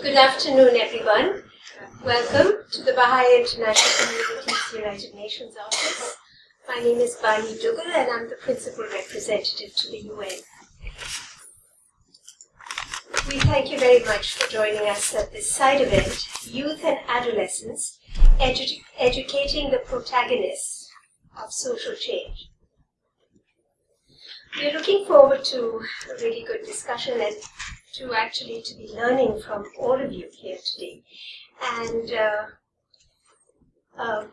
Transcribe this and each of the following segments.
Good afternoon, everyone. Welcome to the Baha'i International Community's United Nations Office. My name is Bani Dugal and I'm the Principal Representative to the UN. We thank you very much for joining us at this side event, Youth and Adolescents, edu Educating the Protagonists of Social Change. We're looking forward to a really good discussion and to actually to be learning from all of you here today. And, uh, uh,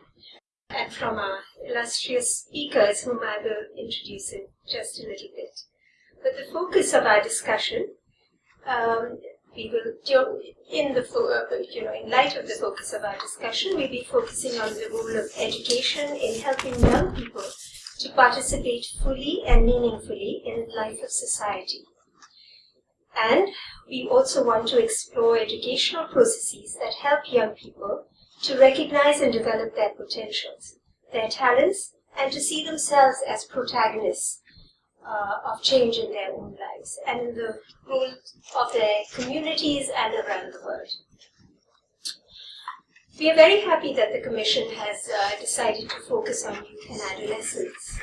and from our illustrious speakers whom I will introduce in just a little bit. But the focus of our discussion, um, we will, in the, uh, you know, in light of the focus of our discussion, we'll be focusing on the role of education in helping young people to participate fully and meaningfully in the life of society. And we also want to explore educational processes that help young people to recognize and develop their potentials, their talents, and to see themselves as protagonists uh, of change in their own lives and in the role of their communities and around the world. We are very happy that the Commission has uh, decided to focus on youth and adolescents,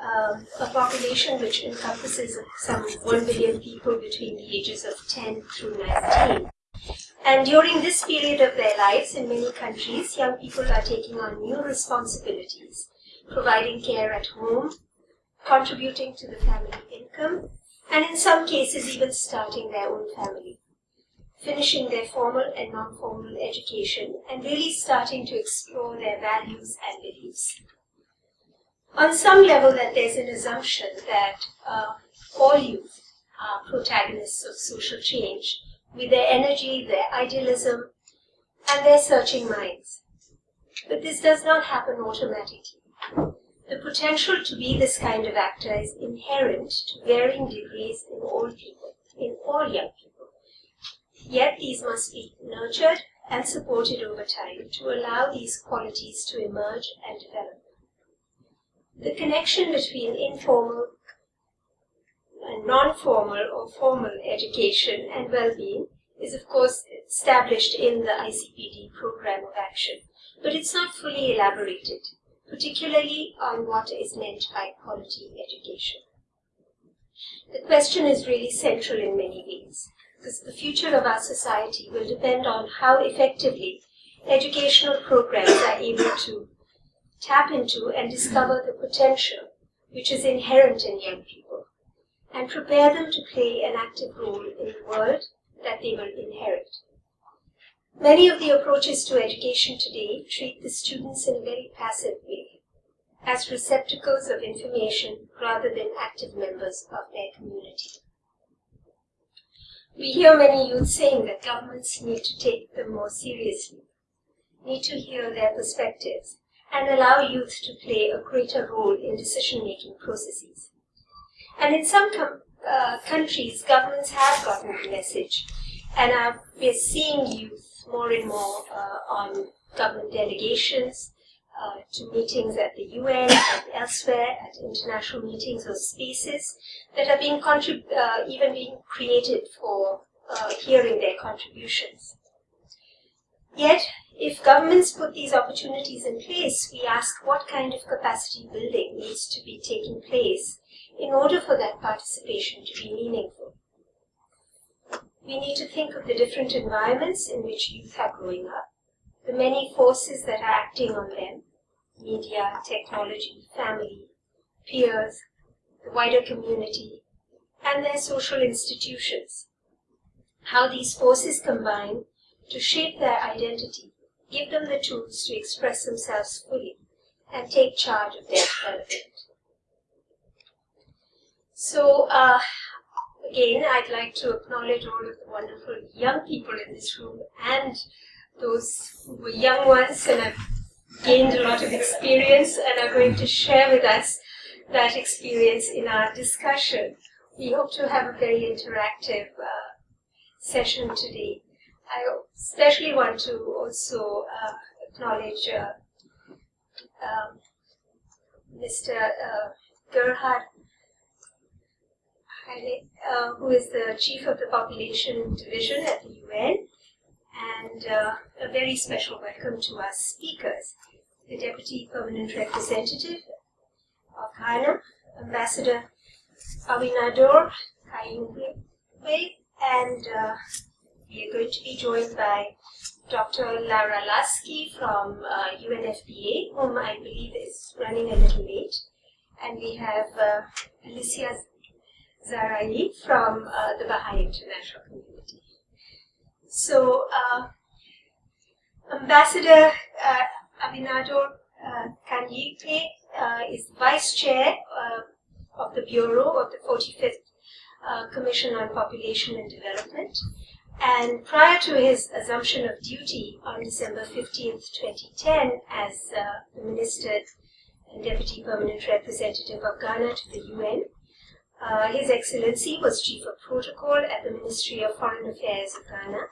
um, a population which encompasses some 1 billion people between the ages of 10 through 19. And during this period of their lives in many countries, young people are taking on new responsibilities, providing care at home, contributing to the family income, and in some cases even starting their own family finishing their formal and non-formal education, and really starting to explore their values and beliefs. On some level, that there's an assumption that uh, all youth are protagonists of social change with their energy, their idealism, and their searching minds. But this does not happen automatically. The potential to be this kind of actor is inherent to varying degrees in all people, in all young people. Yet these must be nurtured and supported over time to allow these qualities to emerge and develop. The connection between informal and non-formal or formal education and well-being is of course established in the ICPD program of action, but it's not fully elaborated, particularly on what is meant by quality education. The question is really central in many ways because the future of our society will depend on how effectively educational programs are able to tap into and discover the potential which is inherent in young people and prepare them to play an active role in the world that they will inherit. Many of the approaches to education today treat the students in a very passive way, as receptacles of information rather than active members of their community. We hear many youth saying that governments need to take them more seriously, need to hear their perspectives, and allow youth to play a greater role in decision-making processes. And in some uh, countries, governments have gotten the message, and are, we're seeing youth more and more uh, on government delegations, uh, to meetings at the UN and elsewhere, at international meetings or spaces that are being uh, even being created for uh, hearing their contributions. Yet, if governments put these opportunities in place, we ask what kind of capacity building needs to be taking place in order for that participation to be meaningful. We need to think of the different environments in which youth are growing up, the many forces that are acting on them, media, technology, family, peers, the wider community, and their social institutions. How these forces combine to shape their identity, give them the tools to express themselves fully, and take charge of their development. So, uh, again, I'd like to acknowledge all of the wonderful young people in this room and those who were young ones and have gained a lot of experience and are going to share with us that experience in our discussion. We hope to have a very interactive uh, session today. I especially want to also uh, acknowledge uh, um, Mr. Uh, Gerhard uh, who is the chief of the population division at the UN, uh, a very special welcome to our speakers, the Deputy Permanent Representative of Ghana, Ambassador Awinador Kanyirige, and uh, we are going to be joined by Dr. Laura Laski from uh, UNFPA, whom I believe is running a little late. And we have uh, Alicia Zarai from uh, the Baha'i International Community. So, uh, Ambassador uh, Awinador uh, uh, is Vice Chair uh, of the Bureau of the 45th uh, Commission on Population and Development. And prior to his assumption of duty on December 15, 2010, as uh, the Minister and Deputy Permanent Representative of Ghana to the UN, uh, His Excellency was Chief of Protocol at the Ministry of Foreign Affairs of Ghana,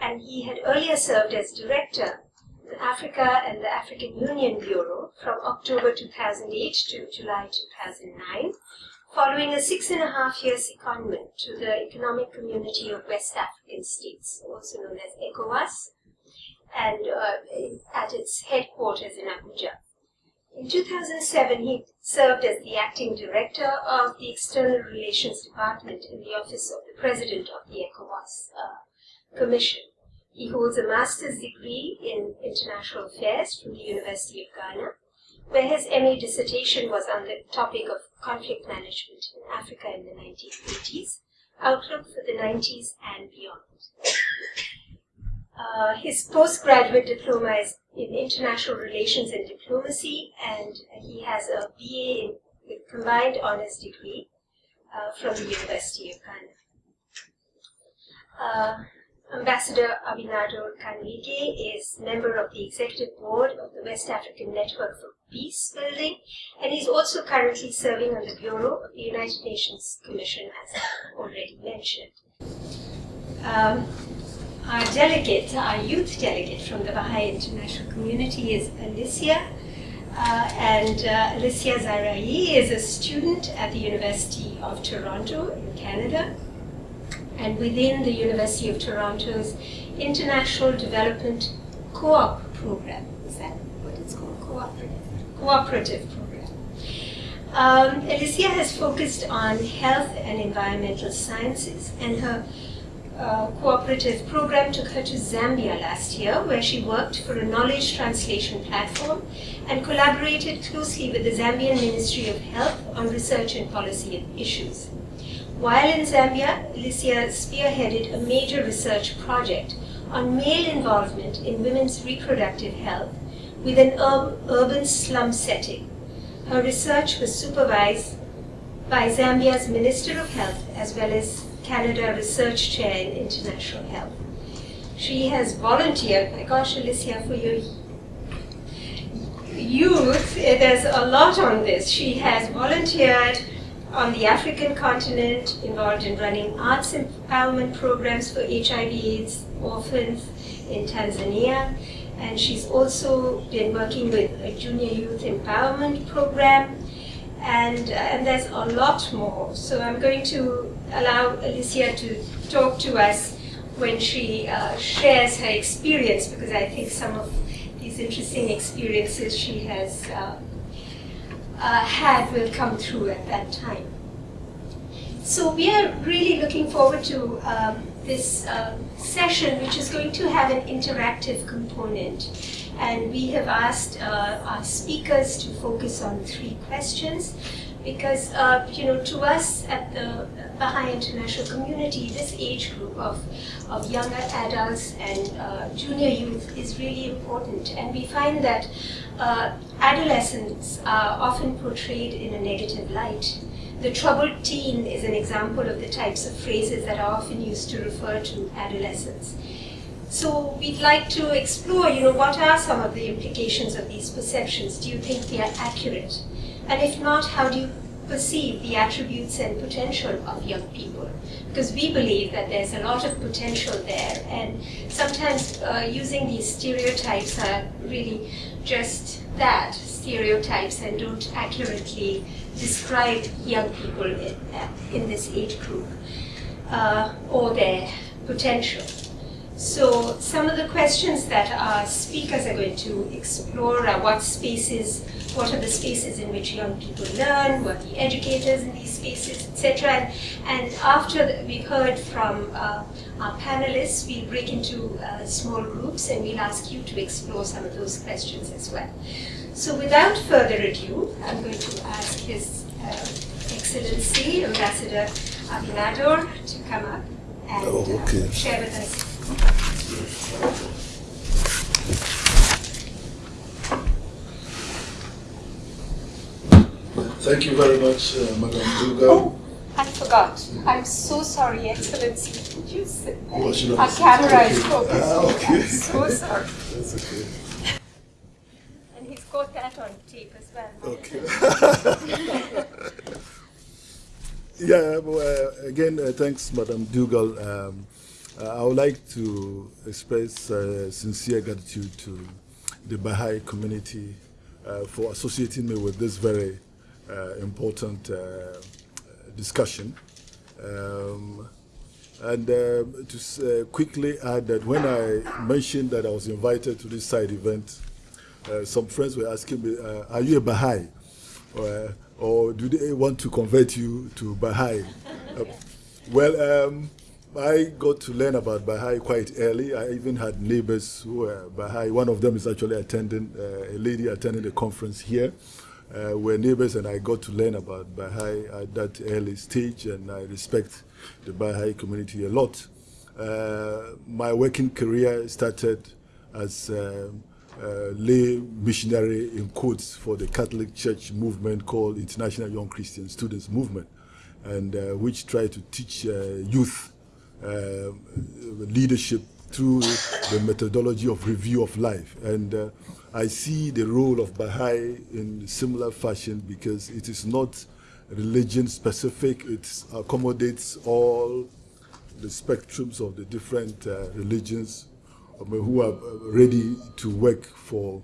and he had earlier served as Director of the Africa and the African Union Bureau from October 2008 to July 2009, following a six and a half year secondment to the Economic Community of West African States, also known as ECOWAS, and uh, at its headquarters in Abuja. In 2007, he served as the acting director of the External Relations Department in the Office of the President of the ECOWAS uh, Commission. He holds a master's degree in international affairs from the University of Ghana where his MA dissertation was on the topic of conflict management in Africa in the 1980s, outlook for the 90s and beyond. Uh, his postgraduate diploma is in international relations and diplomacy, and he has a BA in, with combined honors degree uh, from the University of Ghana. Uh, Ambassador Awinador Kanyirige is member of the executive board of the West African Network for Peace Building, and he's also currently serving on the Bureau of the United Nations Commission, as already mentioned. Um, our delegate, our youth delegate from the Baha'i International Community is Alicia, uh, and uh, Alicia Zarai is a student at the University of Toronto in Canada and within the University of Toronto's International Development Co-op program. Is that what it's called? Cooperative. Cooperative program. Um, Alicia has focused on health and environmental sciences, and her uh, cooperative program took her to Zambia last year, where she worked for a knowledge translation platform and collaborated closely with the Zambian Ministry of Health on research and policy issues. While in Zambia, Alicia spearheaded a major research project on male involvement in women's reproductive health with an ur urban slum setting. Her research was supervised by Zambia's Minister of Health as well as Canada Research Chair in International Health. She has volunteered, my gosh, Alicia, for your youth, there's a lot on this. She has volunteered on the African continent, involved in running arts empowerment programs for HIV AIDS orphans in Tanzania. And she's also been working with a junior youth empowerment program. And, uh, and there's a lot more. So I'm going to allow Alicia to talk to us when she uh, shares her experience, because I think some of these interesting experiences she has uh, uh, had will come through at that time. So we are really looking forward to um, this uh, session, which is going to have an interactive component. And we have asked uh, our speakers to focus on three questions because, uh, you know, to us at the Baha'i International Community, this age group of, of younger adults and uh, junior youth is really important. And we find that uh, adolescents are often portrayed in a negative light. The troubled teen is an example of the types of phrases that are often used to refer to adolescents. So we'd like to explore, you know, what are some of the implications of these perceptions? Do you think they are accurate? And if not, how do you perceive the attributes and potential of young people? Because we believe that there's a lot of potential there, and sometimes uh, using these stereotypes are really just that, stereotypes, and don't accurately describe young people in, in this age group uh, or their potential. So some of the questions that our speakers are going to explore are what spaces, what are the spaces in which young people learn, what are the educators in these spaces, etc. And, and, after we've heard from uh, our panelists, we'll break into uh, small groups and we'll ask you to explore some of those questions as well. So without further ado, I'm going to ask His uh, Excellency Ambassador Awinador to come up and oh, okay. uh, share with us Thank you very much, uh, Madam Duga. Oh, I forgot. I'm so sorry, Excellency. Did you say oh, Our camera okay. is focused. Ah, okay. I'm so sorry. That's okay. And he's got that on tape as well. Okay. yeah, well, uh, again, uh, thanks, Madam Dugal. Um, uh, I would like to express uh, sincere gratitude to the Baha'i community uh, for associating me with this very important uh, discussion. Um, and uh, to quickly add that when I mentioned that I was invited to this side event, some friends were asking me, are you a Baha'i? Or, or, do they want to convert you to Baha'i? well, um, I got to learn about Baha'i quite early. I even had neighbors who were Baha'i. One of them is actually attending, uh, a lady attending a conference here. Uh, were neighbors and I got to learn about Baha'i at that early stage and I respect the Baha'i community a lot. Uh, my working career started as a, a lay missionary in quotes for the Catholic Church movement called International Young Christian Students Movement and uh, which tried to teach uh, youth uh, leadership through the methodology of review of life. And uh, I see the role of Baha'i in similar fashion because it is not religion specific, it accommodates all the spectrums of the different uh, religions who are ready to work for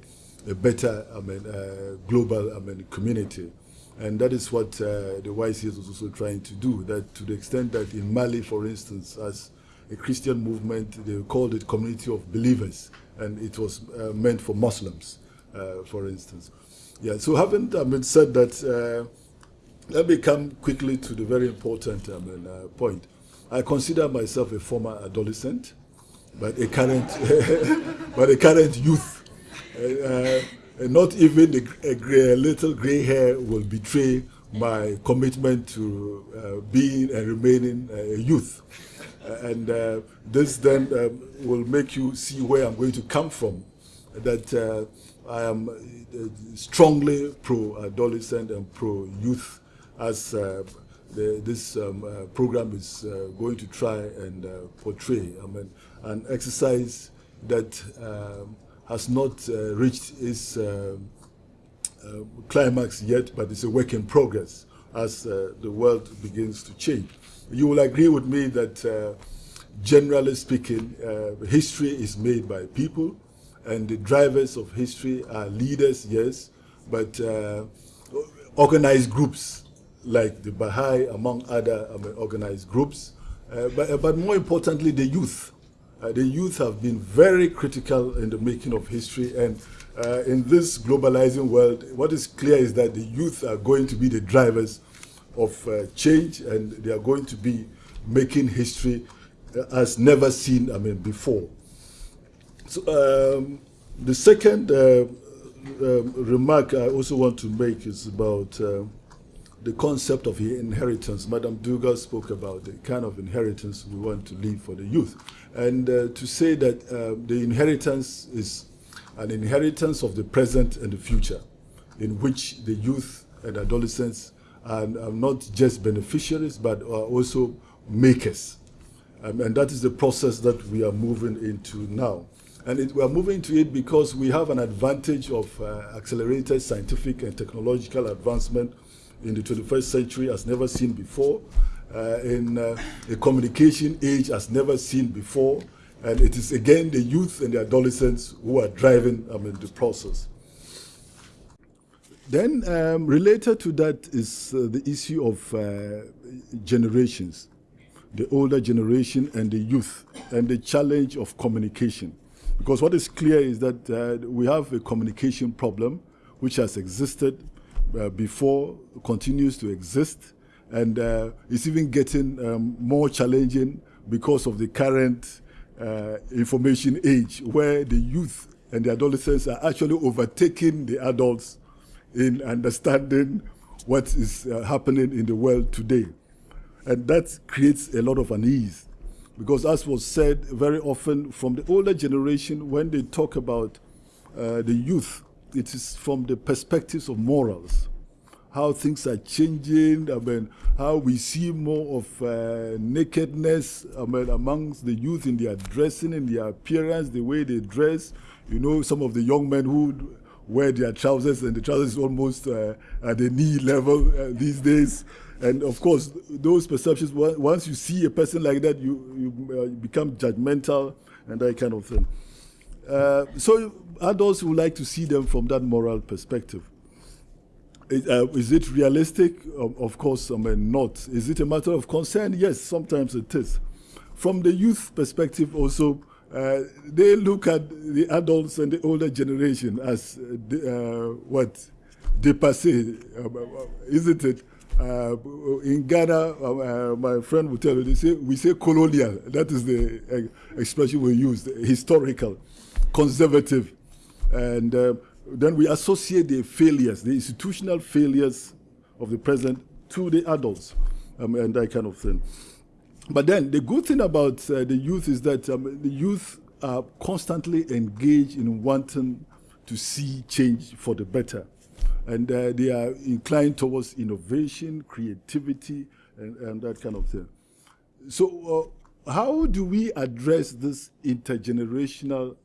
a better I mean, uh, global I mean, community. And that is what uh, the YC is also trying to do, that to the extent that in Mali, for instance, as a Christian movement, they called it community of believers, and it was uh, meant for Muslims, uh, for instance. Yeah, so having I mean, said that, uh, let me come quickly to the very important I mean, uh, point. I consider myself a former adolescent, but a current, but a current youth. Uh, and not even a, a, gray, a little gray hair will betray my commitment to uh, being and remaining a youth. Uh, and uh, this then um, will make you see where I'm going to come from. That uh, I am uh, strongly pro-adolescent and pro-youth as uh, the, this um, program is going to try and portray. I mean, an exercise that um, has not uh, reached its uh, uh, climax yet, but it's a work in progress as the world begins to change. You will agree with me that generally speaking, uh, history is made by people, and the drivers of history are leaders, yes, but uh, organized groups like the Baha'i, among other organized groups, uh, but, but more importantly, the youth. Uh, the youth have been very critical in the making of history. And uh, in this globalizing world, what is clear is that the youth are going to be the drivers of uh, change and they are going to be making history as never seen, I mean, before. So um, the second uh, um, remark I also want to make is about uh, the concept of inheritance. Madam Dugal spoke about the kind of inheritance we want to leave for the youth. And uh, to say that uh, the inheritance is an inheritance of the present and the future, in which the youth and adolescents are, are not just beneficiaries, but are also makers. Um, and that is the process that we are moving into now. And it, we are moving to it because we have an advantage of uh, accelerated scientific and technological advancement in the 21st century as never seen before uh, in uh, a communication age as never seen before. And it is again the youth and the adolescents who are driving I mean, the process. Then um, related to that is uh, the issue of uh, generations. the older generation and the youth, and the challenge of communication. Because what is clear is that uh, we have a communication problem which has existed uh, before, continues to exist, and uh, it's even getting um, more challenging because of the current uh, information age where the youth and the adolescents are actually overtaking the adults in understanding what is uh, happening in the world today. And that creates a lot of unease. Because, as was said very often from the older generation, when they talk about uh, the youth, it is from the perspectives of morals, how things are changing, I mean, how we see more of uh, nakedness I mean, amongst the youth in their dressing, in their appearance, the way they dress. You know, some of the young men who wear their trousers and the trousers is almost uh, at the knee level uh, these days. And of course, those perceptions, once you see a person like that, you, you uh, become judgmental and that kind of thing. Uh, so adults would like to see them from that moral perspective. Is, uh, is it realistic? Um, of course, I mean, not. Is it a matter of concern? Yes, sometimes it is. From the youth perspective also, uh, they look at the adults and the older generation as uh, what dépassé, uh, isn't it? Uh, in Ghana, uh, my friend will tell you, they say, we say colonial. That is the uh, expression we use, historical, conservative. And then we associate the failures, the institutional failures of the present to the adults um, and that kind of thing. But then the good thing about uh, the youth is that um, the youth are constantly engaged in wanting to see change for the better. And uh, they are inclined towards innovation, creativity, and, and that kind of thing. So, uh, how do we address this intergenerational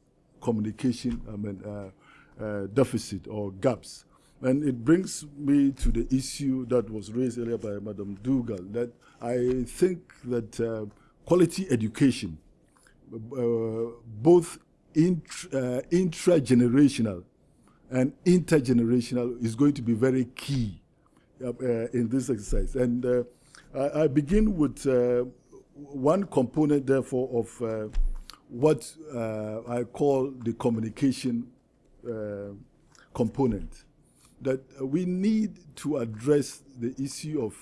communication I mean, uh, uh, deficit or gaps? And it brings me to the issue that was raised earlier by Madam Dugal, that I think that uh, quality education, uh, both int uh, intra-generational and intergenerational is going to be very key uh, in this exercise. And uh, I, I, begin with uh, one component, therefore, of what I call the communication component that we need to address the issue of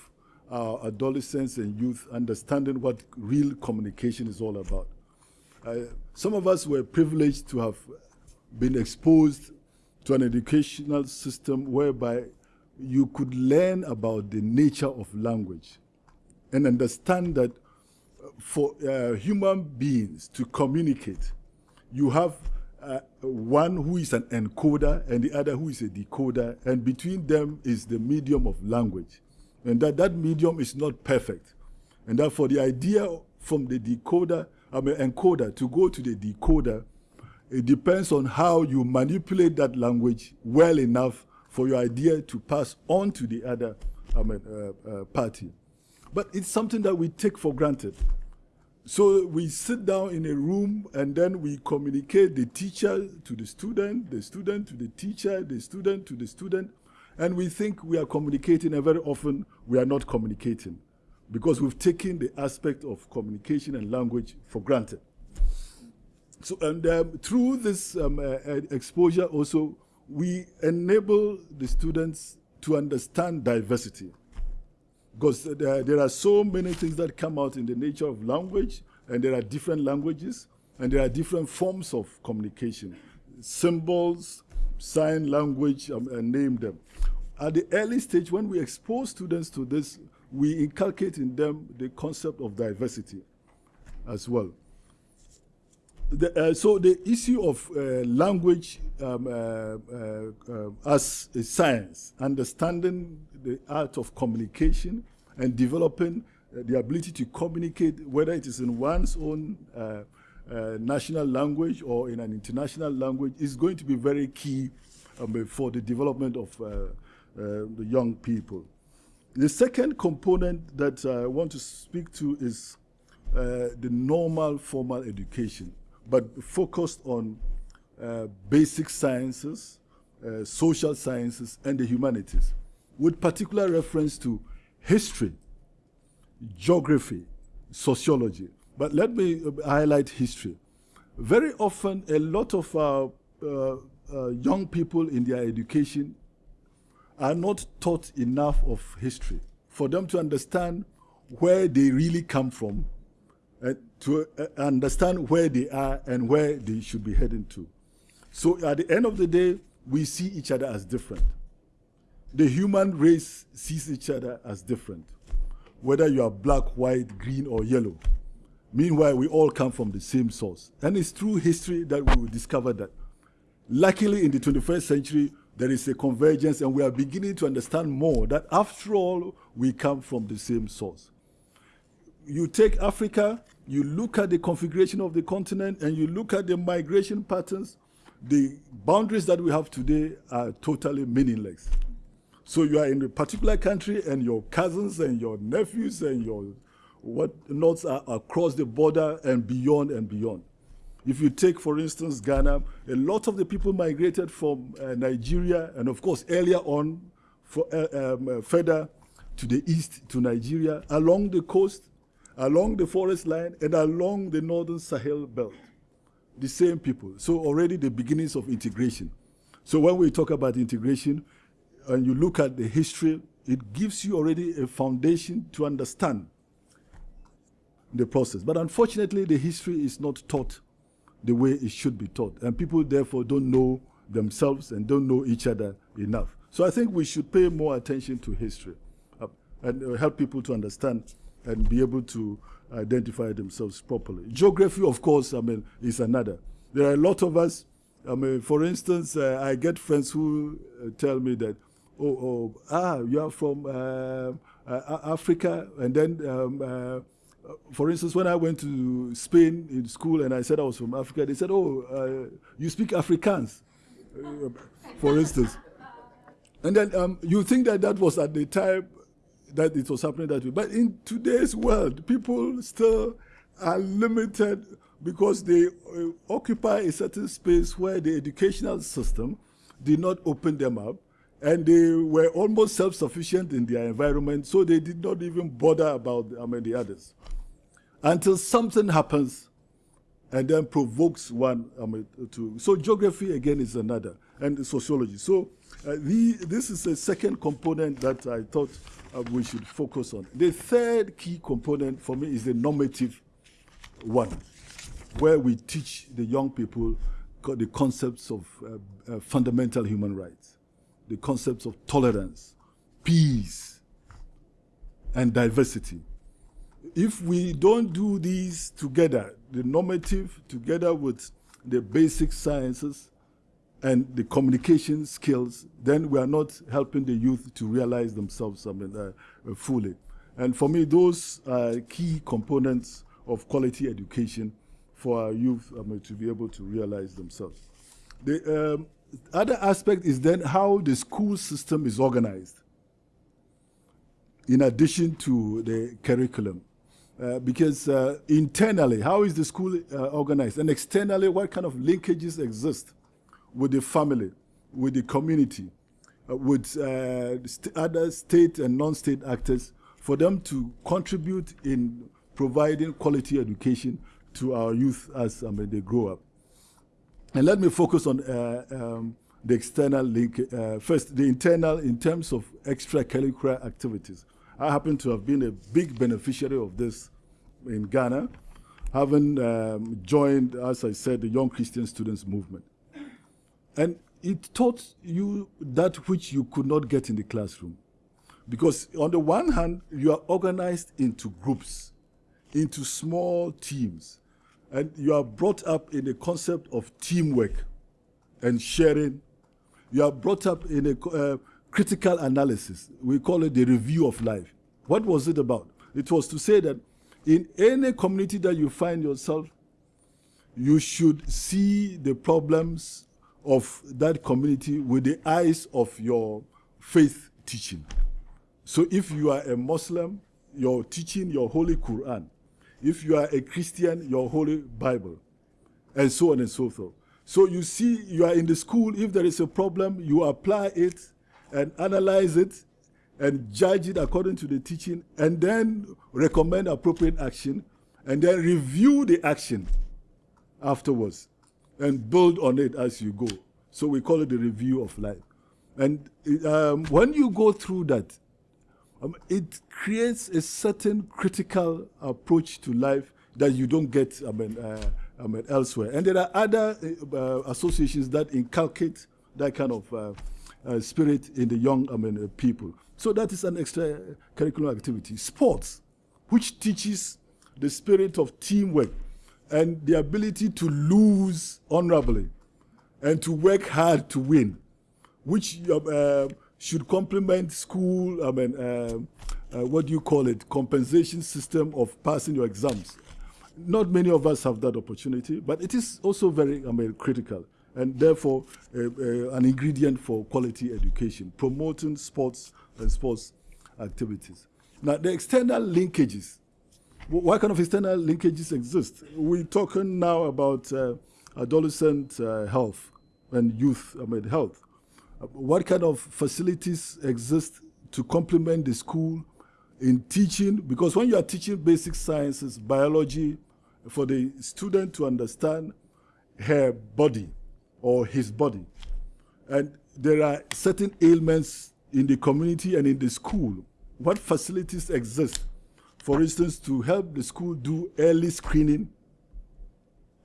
our adolescents and youth understanding what real communication is all about. Uh, some of us were privileged to have been exposed to an educational system whereby you could learn about the nature of language and understand that for uh, human beings to communicate, you have uh, one who is an encoder and the other who is a decoder, and between them is the medium of language. And that that medium is not perfect. And therefore, the idea from the decoder, I mean, encoder to go to the decoder, it depends on how you manipulate that language well enough for your idea to pass on to the other I mean, uh, uh, party. But it's something that we take for granted. So we sit down in a room and then we communicate the teacher to the student, the student to the teacher, the student to the student, and we think we are communicating and very often we are not communicating because we've taken the aspect of communication and language for granted. So, and um, through this um, uh, exposure also, we enable the students to understand diversity because there, are so many things that come out in the nature of language, and there are different languages, and there are different forms of communication. Symbols, sign language, um, and name them. At the early stage, when we expose students to this, we inculcate in them the concept of diversity as well. The, uh, so the issue of uh, language um, uh, uh, uh as a science, understanding the art of communication and developing uh, the ability to communicate, whether it is in one's own national language or in an international language, is going to be very key um, for the development of the young people. The second component that I want to speak to is the normal formal education but focused on uh, basic sciences, uh, social sciences, and the humanities, with particular reference to history, geography, sociology. But let me highlight history. Very often, a lot of our uh, uh, young people in their education are not taught enough of history for them to understand where they really come from, and to uh, understand where they are and where they should be heading to. So at the end of the day, we see each other as different. The human race sees each other as different, whether you are black, white, green, or yellow. Meanwhile, we all come from the same source. And it's through history that we will discover that. Luckily, in the 21st century, there is a convergence, and we are beginning to understand more that after all, we come from the same source. You take Africa, you look at the configuration of the continent, and you look at the migration patterns, the boundaries that we have today are totally meaningless. So you are in a particular country, and your cousins and your nephews and your whatnots are across the border and beyond and beyond. If you take, for instance, Ghana, a lot of the people migrated from uh, Nigeria, and of course, earlier on, for, uh, um, uh, further to the east to Nigeria, along the coast, along the forest line, and along the northern Sahel belt. The same people. So already the beginnings of integration. So when we talk about integration, and you look at the history, it gives you already a foundation to understand the process. But unfortunately, the history is not taught the way it should be taught. And people, therefore, don't know themselves and don't know each other enough. So I think we should pay more attention to history uh, and uh, help people to understand and be able to identify themselves properly. Geography, of course, I mean, is another. There are a lot of us. I mean, for instance, uh, I get friends who uh, tell me that, oh, oh, ah, you are from uh, uh, Africa, and then um, for instance, when I went to Spain in school and I said I was from Africa, they said, oh, uh, you speak Afrikaans, uh, for instance. And then um, you think that that was at the time that it was happening that way. But in today's world, people still are limited because they uh, occupy a certain space where the educational system did not open them up and they were almost self-sufficient in their environment, so they did not even bother about I mean, the others until something happens and then provokes one I mean, to. So geography again is another, and sociology. So uh, the, this is a second component that I thought uh, we should focus on. The third key component for me is the normative one, where we teach the young people the concepts of uh, uh, fundamental human rights, the concepts of tolerance, peace, and diversity if we don't do these together, the normative together with the basic sciences and the communication skills, then we are not helping the youth to realize themselves I mean, uh, uh, fully. And for me, those are key components of quality education for our youth I mean, to be able to realize themselves. The um, other aspect is then how the school system is organized in addition to the curriculum. Uh, because uh, internally, how is the school uh, organized? And externally, what kind of linkages exist with the family, with the community, uh, with uh, st other state and non-state actors for them to contribute in providing quality education to our youth as mean, they grow up. And let me focus on um, the external link. first, the internal in terms of extracurricular activities. I happen to have been a big beneficiary of this in Ghana, having um, joined, as I said, the Young Christian Students Movement. And it taught you that which you could not get in the classroom. Because on the one hand, you are organized into groups, into small teams, and you are brought up in a concept of teamwork and sharing. You are brought up in a uh, critical analysis. We call it the review of life. What was it about? It was to say that in any community that you find yourself, you should see the problems of that community with the eyes of your faith teaching. So if you are a Muslim, you're teaching your Holy Quran. If you are a Christian, your Holy Bible, and so on and so forth. So you see, you are in the school, if there is a problem, you apply it and analyze it and judge it according to the teaching and then recommend appropriate action and then review the action afterwards and build on it as you go. So we call it the review of life. And um, when you go through that, um, it creates a certain critical approach to life that you don't get I mean, uh, I mean, elsewhere. And there are other uh, associations that inculcate that kind of uh, uh spirit in the young I mean, uh, people. So that is an extra curricular activity. Sports, which teaches the spirit of teamwork and the ability to lose honorably and to work hard to win, which uh, should complement school, I mean, uh, uh, what do you call it, compensation system of passing your exams. Not many of us have that opportunity, but it is also very I mean, critical and therefore uh, uh, an ingredient for quality education, promoting sports and sports activities. Now, the external linkages what kind of external linkages exist? We're talking now about uh, adolescent health and youth I mean, health. What kind of facilities exist to complement the school in teaching? Because when you are teaching basic sciences, biology, for the student to understand her body or his body, and there are certain ailments in the community and in the school, what facilities exist? For instance, to help the school do early screening,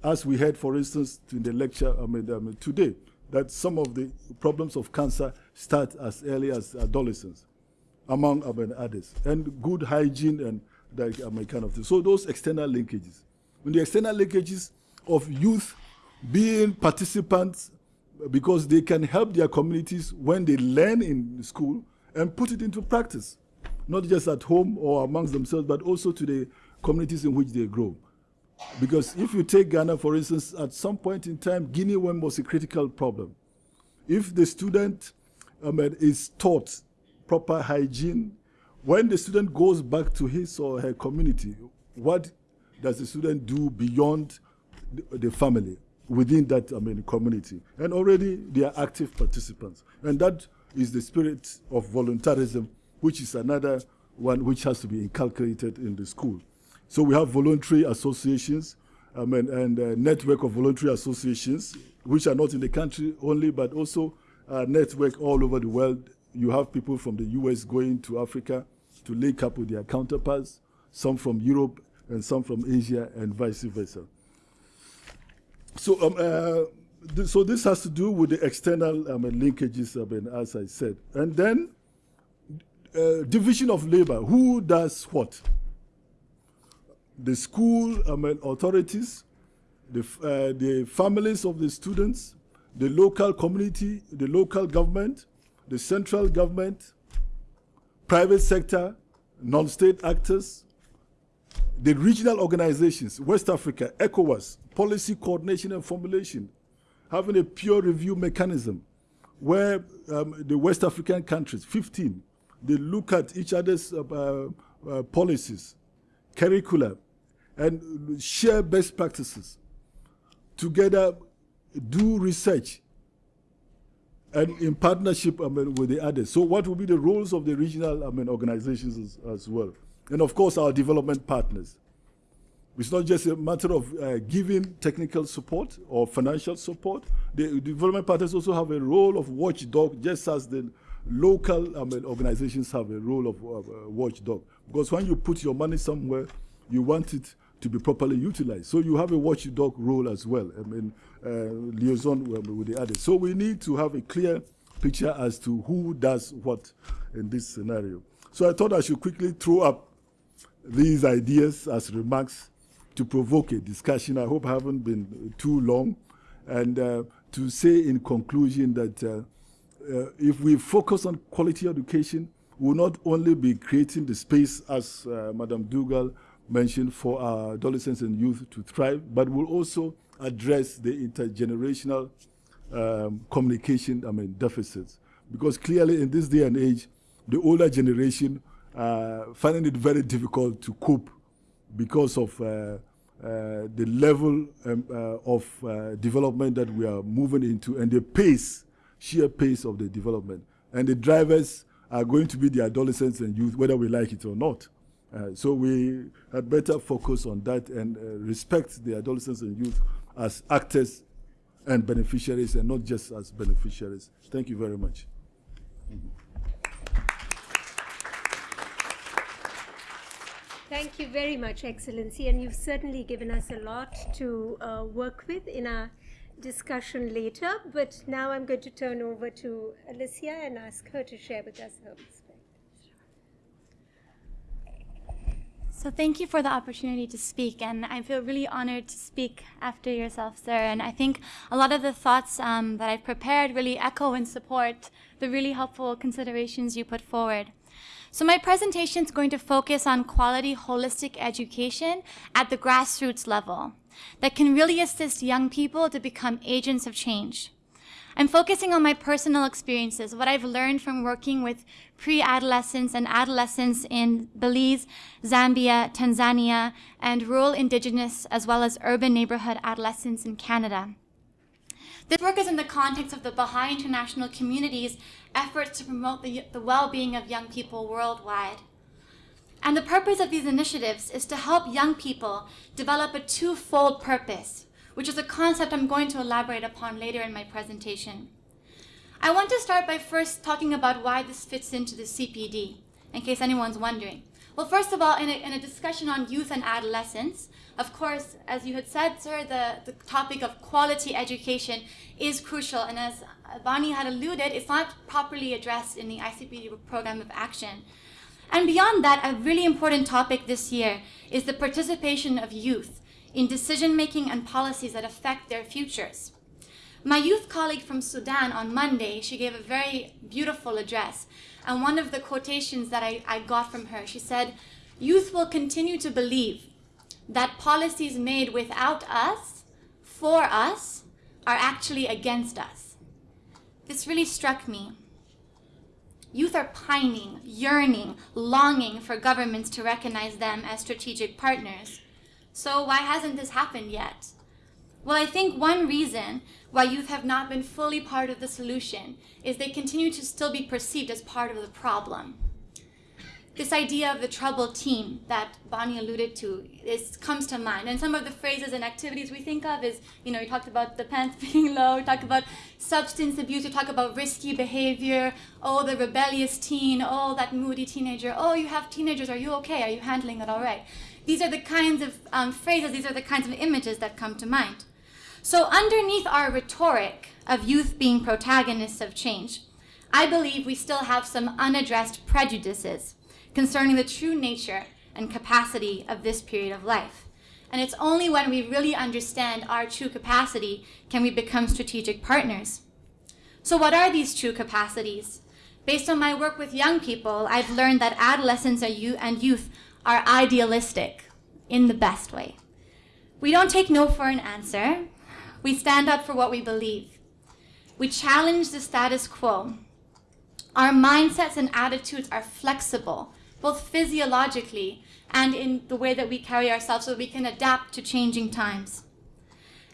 as we heard, for instance, in the lecture I mean, I mean, today, that some of the problems of cancer start as early as adolescence, among others, and good hygiene and that kind of thing. So those external linkages. When the external linkages of youth being participants because they can help their communities when they learn in school and put it into practice not just at home or amongst themselves, but also to the communities in which they grow. Because if you take Ghana, for instance, at some point in time, guinea worm was a critical problem. If the student is taught proper hygiene, when the student goes back to his or her community, what does the student do beyond the, the family, within that I mean, community? And already they are active participants. And that is the spirit of voluntarism which is another one which has to be inculcated in the school. So we have voluntary associations um, and, and a network of voluntary associations, which are not in the country only, but also a network all over the world. You have people from the US going to Africa to link up with their counterparts, some from Europe and some from Asia and vice versa. So, um, uh, th so this has to do with the external I mean, linkages, I mean, as I said. And then uh, division of labor, who does what? The school mean, authorities, the, uh, the families of the students, the local community, the local government, the central government, private sector, non-state actors, the regional organizations, West Africa, ECOWAS, policy coordination and formulation, having a peer review mechanism where um, the West African countries, 15, they look at each other's uh, uh, uh, policies, curricula, and share best practices. Together, do research and in partnership I mean, with the others. So what will be the roles of the regional I mean, organizations as, as well? And of course, our development partners. It's not just a matter of uh, giving technical support or financial support. The development partners also have a role of watchdog, just as the local I mean, organizations have a role of uh, watchdog because when you put your money somewhere, you want it to be properly utilized. So you have a watchdog role as well. I mean, uh, liaison with, with the others. So we need to have a clear picture as to who does what in this scenario. So I thought I should quickly throw up these ideas as remarks to provoke a discussion. I hope I haven't been too long. And uh, to say in conclusion that uh, uh, if we focus on quality education, we'll not only be creating the space, as uh, Madam Dugal mentioned, for our adolescents and youth to thrive, but we'll also address the intergenerational um, communication I mean, deficits. Because clearly in this day and age, the older generation uh, finding it very difficult to cope because of uh, uh, the level um, uh, of uh, development that we are moving into and the pace sheer pace of the development. And the drivers are going to be the adolescents and youth, whether we like it or not. Uh, so we had better focus on that and uh, respect the adolescents and youth as actors and beneficiaries and not just as beneficiaries. Thank you very much. Thank you very much, Excellency, and you've certainly given us a lot to uh, work with in our discussion later. But now I'm going to turn over to Alicia and ask her to share with us her perspective. So thank you for the opportunity to speak, and I feel really honored to speak after yourself, sir. And I think a lot of the thoughts um, that I've prepared really echo and support the really helpful considerations you put forward. So my presentation is going to focus on quality holistic education at the grassroots level that can really assist young people to become agents of change. I'm focusing on my personal experiences, what I've learned from working with pre-adolescents and adolescents in Belize, Zambia, Tanzania, and rural indigenous as well as urban neighborhood adolescents in Canada. This work is in the context of the Baha'i international community's efforts to promote the, the well-being of young people worldwide. And the purpose of these initiatives is to help young people develop a twofold purpose, which is a concept I'm going to elaborate upon later in my presentation. I want to start by first talking about why this fits into the CPD, in case anyone's wondering. Well, first of all, in a, in a discussion on youth and adolescence, of course, as you had said, sir, the, the topic of quality education is crucial. And as Bonnie had alluded, it's not properly addressed in the ICPD program of action. And beyond that, a really important topic this year is the participation of youth in decision-making and policies that affect their futures. My youth colleague from Sudan on Monday, she gave a very beautiful address. And one of the quotations that I, I got from her, she said, youth will continue to believe that policies made without us, for us, are actually against us. This really struck me. Youth are pining, yearning, longing for governments to recognize them as strategic partners. So why hasn't this happened yet? Well, I think one reason why youth have not been fully part of the solution is they continue to still be perceived as part of the problem this idea of the troubled teen that Bonnie alluded to is, comes to mind. And some of the phrases and activities we think of is, you know, you talked about the pants being low, we talked about substance abuse, we talk about risky behavior, oh, the rebellious teen, oh, that moody teenager, oh, you have teenagers, are you okay? Are you handling it all right? These are the kinds of um, phrases, these are the kinds of images that come to mind. So underneath our rhetoric of youth being protagonists of change, I believe we still have some unaddressed prejudices concerning the true nature and capacity of this period of life. And it's only when we really understand our true capacity can we become strategic partners. So what are these true capacities? Based on my work with young people, I've learned that adolescents and youth are idealistic in the best way. We don't take no for an answer. We stand up for what we believe. We challenge the status quo. Our mindsets and attitudes are flexible both physiologically and in the way that we carry ourselves so we can adapt to changing times.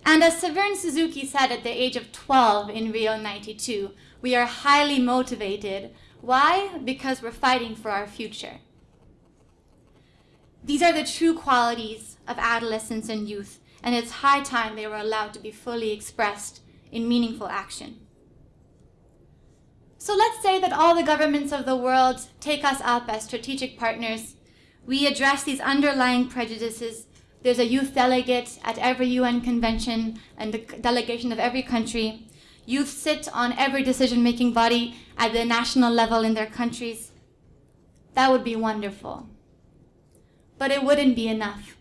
And as Severn Suzuki said at the age of 12 in Rio 92, we are highly motivated. Why? Because we're fighting for our future. These are the true qualities of adolescence and youth, and it's high time they were allowed to be fully expressed in meaningful action. So let's say that all the governments of the world take us up as strategic partners. We address these underlying prejudices. There's a youth delegate at every UN convention and the delegation of every country. Youth sit on every decision-making body at the national level in their countries. That would be wonderful. But it wouldn't be enough.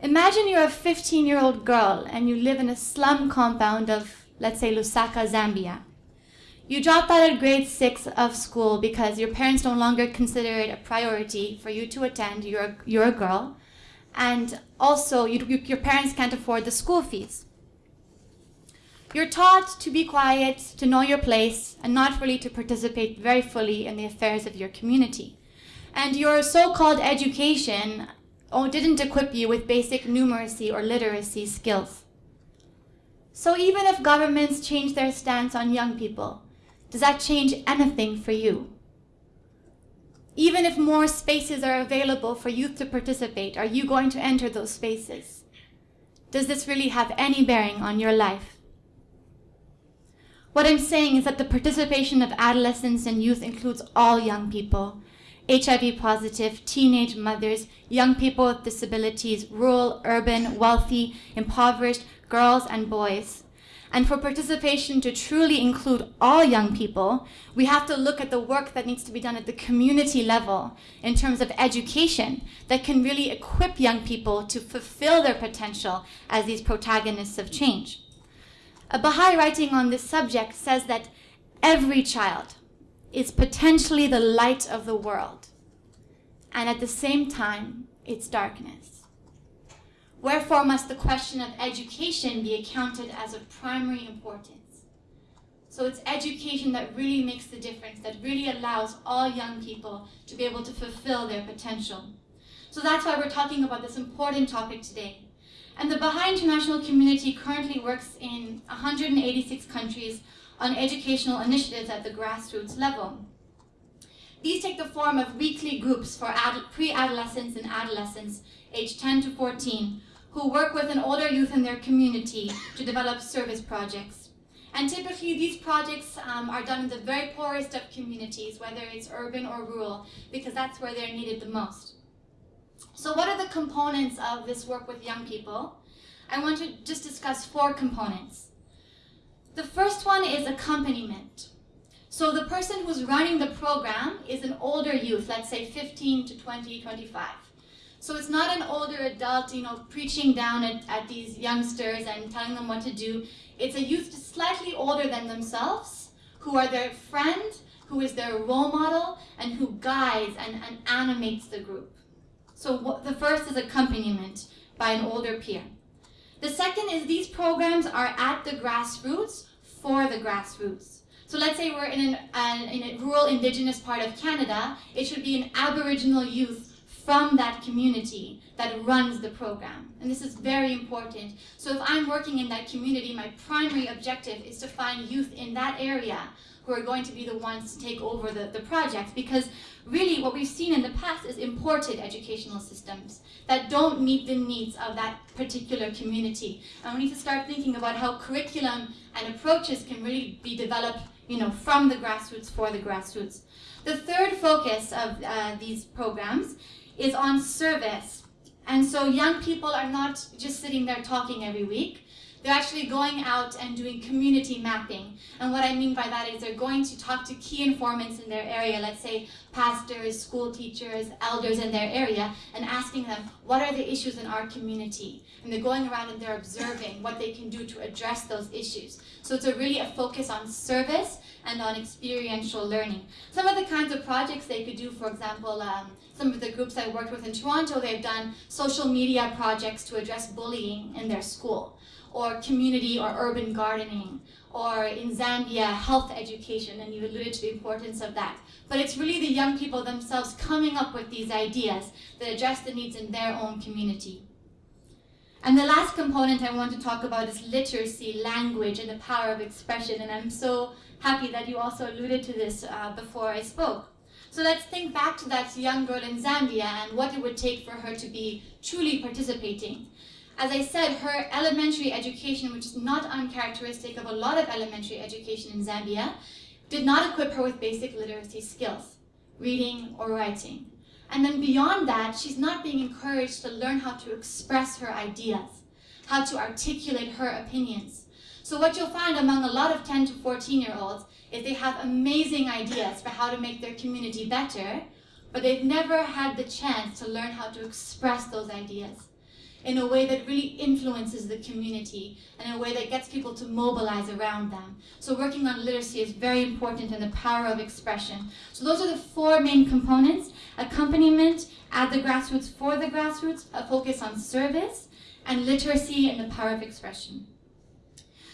Imagine you're a 15-year-old girl and you live in a slum compound of, let's say, Lusaka, Zambia. You dropped out of grade six of school because your parents no longer consider it a priority for you to attend. You're a, you're a girl. And also, you, you, your parents can't afford the school fees. You're taught to be quiet, to know your place, and not really to participate very fully in the affairs of your community. And your so-called education oh, didn't equip you with basic numeracy or literacy skills. So even if governments change their stance on young people, Does that change anything for you? Even if more spaces are available for youth to participate, are you going to enter those spaces? Does this really have any bearing on your life? What I'm saying is that the participation of adolescents and youth includes all young people, HIV positive, teenage mothers, young people with disabilities, rural, urban, wealthy, impoverished, girls and boys. And for participation to truly include all young people, we have to look at the work that needs to be done at the community level in terms of education that can really equip young people to fulfill their potential as these protagonists of change. A Baha'i writing on this subject says that every child is potentially the light of the world, and at the same time, its darkness. Wherefore must the question of education be accounted as of primary importance. So it's education that really makes the difference, that really allows all young people to be able to fulfill their potential. So that's why we're talking about this important topic today. And the Baha'i International Community currently works in 186 countries on educational initiatives at the grassroots level. These take the form of weekly groups for pre-adolescents and adolescents aged 10 to 14 who work with an older youth in their community to develop service projects. And typically these projects um, are done in the very poorest of communities, whether it's urban or rural, because that's where they're needed the most. So what are the components of this work with young people? I want to just discuss four components. The first one is accompaniment. So the person who's running the program is an older youth, let's say 15 to 20, 25. So it's not an older adult, you know, preaching down at, at these youngsters and telling them what to do. It's a youth slightly older than themselves, who are their friend, who is their role model, and who guides and, and animates the group. So what, the first is accompaniment by an older peer. The second is these programs are at the grassroots for the grassroots. So let's say we're in, an, an, in a rural indigenous part of Canada, it should be an Aboriginal youth from that community that runs the program. And this is very important. So if I'm working in that community, my primary objective is to find youth in that area who are going to be the ones to take over the, the project. Because really what we've seen in the past is imported educational systems that don't meet the needs of that particular community. And we need to start thinking about how curriculum and approaches can really be developed you know, from the grassroots for the grassroots. The third focus of uh, these programs is on service. And so young people are not just sitting there talking every week. They're actually going out and doing community mapping. And what I mean by that is they're going to talk to key informants in their area, let's say pastors, school teachers, elders in their area, and asking them, what are the issues in our community? And they're going around and they're observing what they can do to address those issues. So it's a really a focus on service and on experiential learning. Some of the kinds of projects they could do, for example, um, some of the groups I worked with in Toronto, they've done social media projects to address bullying in their school, or community or urban gardening, or in Zambia, health education, and you alluded to the importance of that. But it's really the young people themselves coming up with these ideas that address the needs in their own community. And the last component I want to talk about is literacy, language, and the power of expression. And I'm so happy that you also alluded to this uh, before I spoke. So let's think back to that young girl in Zambia and what it would take for her to be truly participating. As I said, her elementary education, which is not uncharacteristic of a lot of elementary education in Zambia, did not equip her with basic literacy skills, reading or writing. And then beyond that, she's not being encouraged to learn how to express her ideas, how to articulate her opinions. So what you'll find among a lot of 10 to 14 year olds is they have amazing ideas for how to make their community better, but they've never had the chance to learn how to express those ideas in a way that really influences the community and in a way that gets people to mobilize around them. So working on literacy is very important in the power of expression. So those are the four main components, accompaniment at the grassroots for the grassroots, a focus on service, and literacy and the power of expression.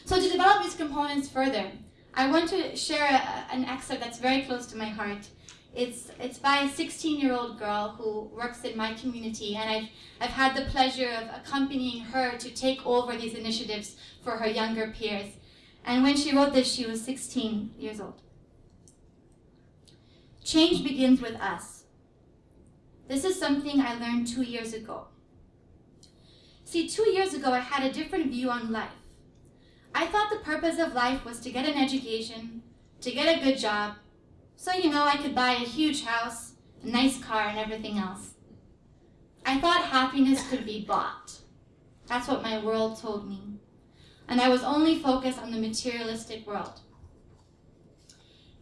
So to develop these components further, I want to share a, an excerpt that's very close to my heart. It's, it's by a 16-year-old girl who works in my community, and I've, I've had the pleasure of accompanying her to take over these initiatives for her younger peers. And when she wrote this, she was 16 years old. Change begins with us. This is something I learned two years ago. See, two years ago, I had a different view on life. I thought the purpose of life was to get an education, to get a good job, so, you know, I could buy a huge house, a nice car, and everything else. I thought happiness could be bought. That's what my world told me. And I was only focused on the materialistic world.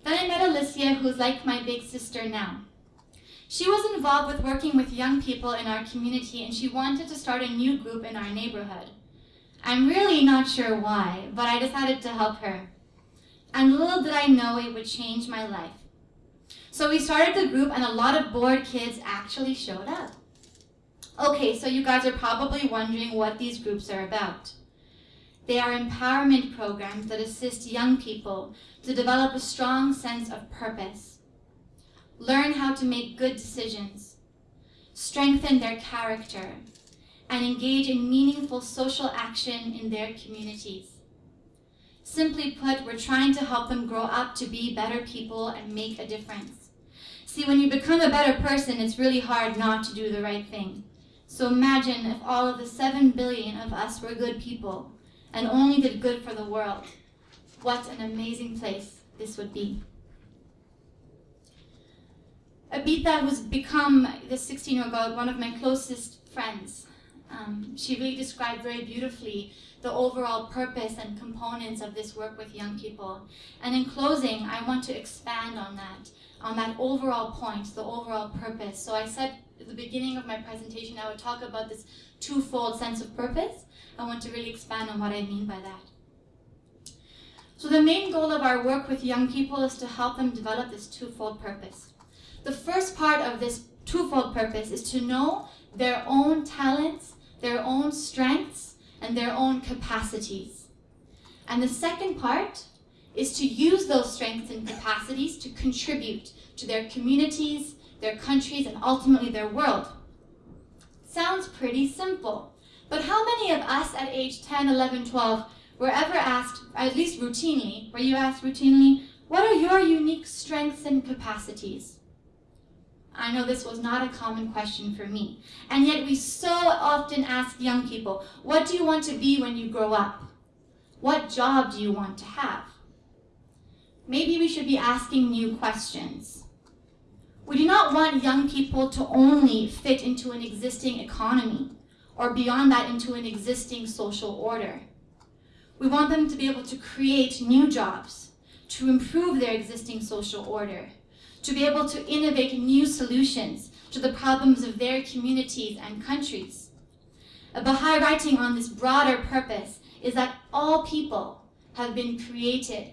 Then I met Alicia, who's like my big sister now. She was involved with working with young people in our community and she wanted to start a new group in our neighborhood. I'm really not sure why, but I decided to help her. And little did I know it would change my life. So we started the group and a lot of bored kids actually showed up. Okay, so you guys are probably wondering what these groups are about. They are empowerment programs that assist young people to develop a strong sense of purpose, learn how to make good decisions, strengthen their character, and engage in meaningful social action in their communities. Simply put, we're trying to help them grow up to be better people and make a difference. See, when you become a better person, it's really hard not to do the right thing. So imagine if all of the 7 billion of us were good people and only did good for the world. What an amazing place this would be. Abita, who's become the 16-year-old one of my closest friends, um, she really described very beautifully the overall purpose and components of this work with young people. And in closing, I want to expand on that, on that overall point, the overall purpose. So I said at the beginning of my presentation, I would talk about this twofold sense of purpose. I want to really expand on what I mean by that. So the main goal of our work with young people is to help them develop this twofold purpose. The first part of this twofold purpose is to know their own talents, their own strengths, and their own capacities. And the second part is to use those strengths and capacities to contribute to their communities, their countries, and ultimately their world. Sounds pretty simple. But how many of us at age 10, 11, 12 were ever asked, at least routinely, were you asked routinely, what are your unique strengths and capacities? I know this was not a common question for me. And yet we so often ask young people, what do you want to be when you grow up? What job do you want to have? Maybe we should be asking new questions. We do not want young people to only fit into an existing economy or beyond that into an existing social order. We want them to be able to create new jobs, to improve their existing social order, to be able to innovate new solutions to the problems of their communities and countries. A Baha'i writing on this broader purpose is that all people have been created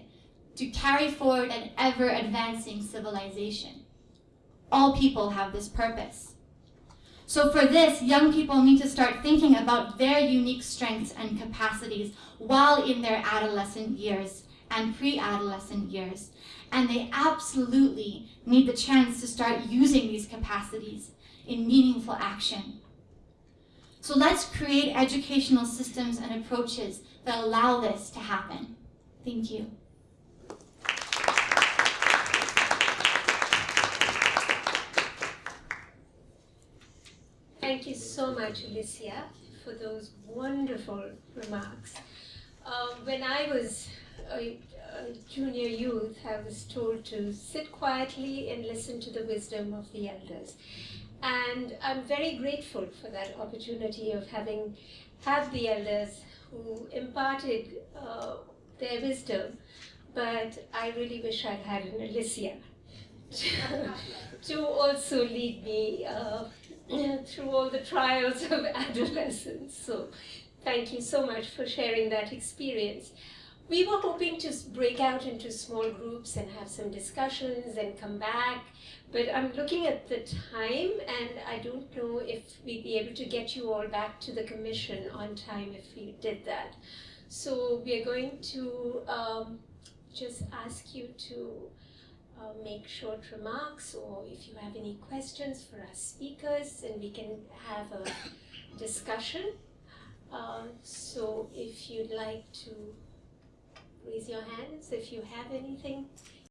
to carry forward an ever-advancing civilization. All people have this purpose. So for this, young people need to start thinking about their unique strengths and capacities while in their adolescent years and pre-adolescent years. And they absolutely need the chance to start using these capacities in meaningful action. So let's create educational systems and approaches that allow this to happen. Thank you. Thank you so much, Alicia, for those wonderful remarks. Um, when I was a, junior youth, I was told to sit quietly and listen to the wisdom of the elders. And I'm very grateful for that opportunity of having had the elders who imparted uh, their wisdom, but I really wish I'd had an Alicia to also lead me uh, through all the trials of adolescence. So thank you so much for sharing that experience. We were hoping to break out into small groups and have some discussions and come back, but I'm looking at the time and I don't know if we'd be able to get you all back to the commission on time if we did that. So we're going to um, just ask you to uh, make short remarks or if you have any questions for our speakers and we can have a discussion. Uh, so if you'd like to raise your hands if you have anything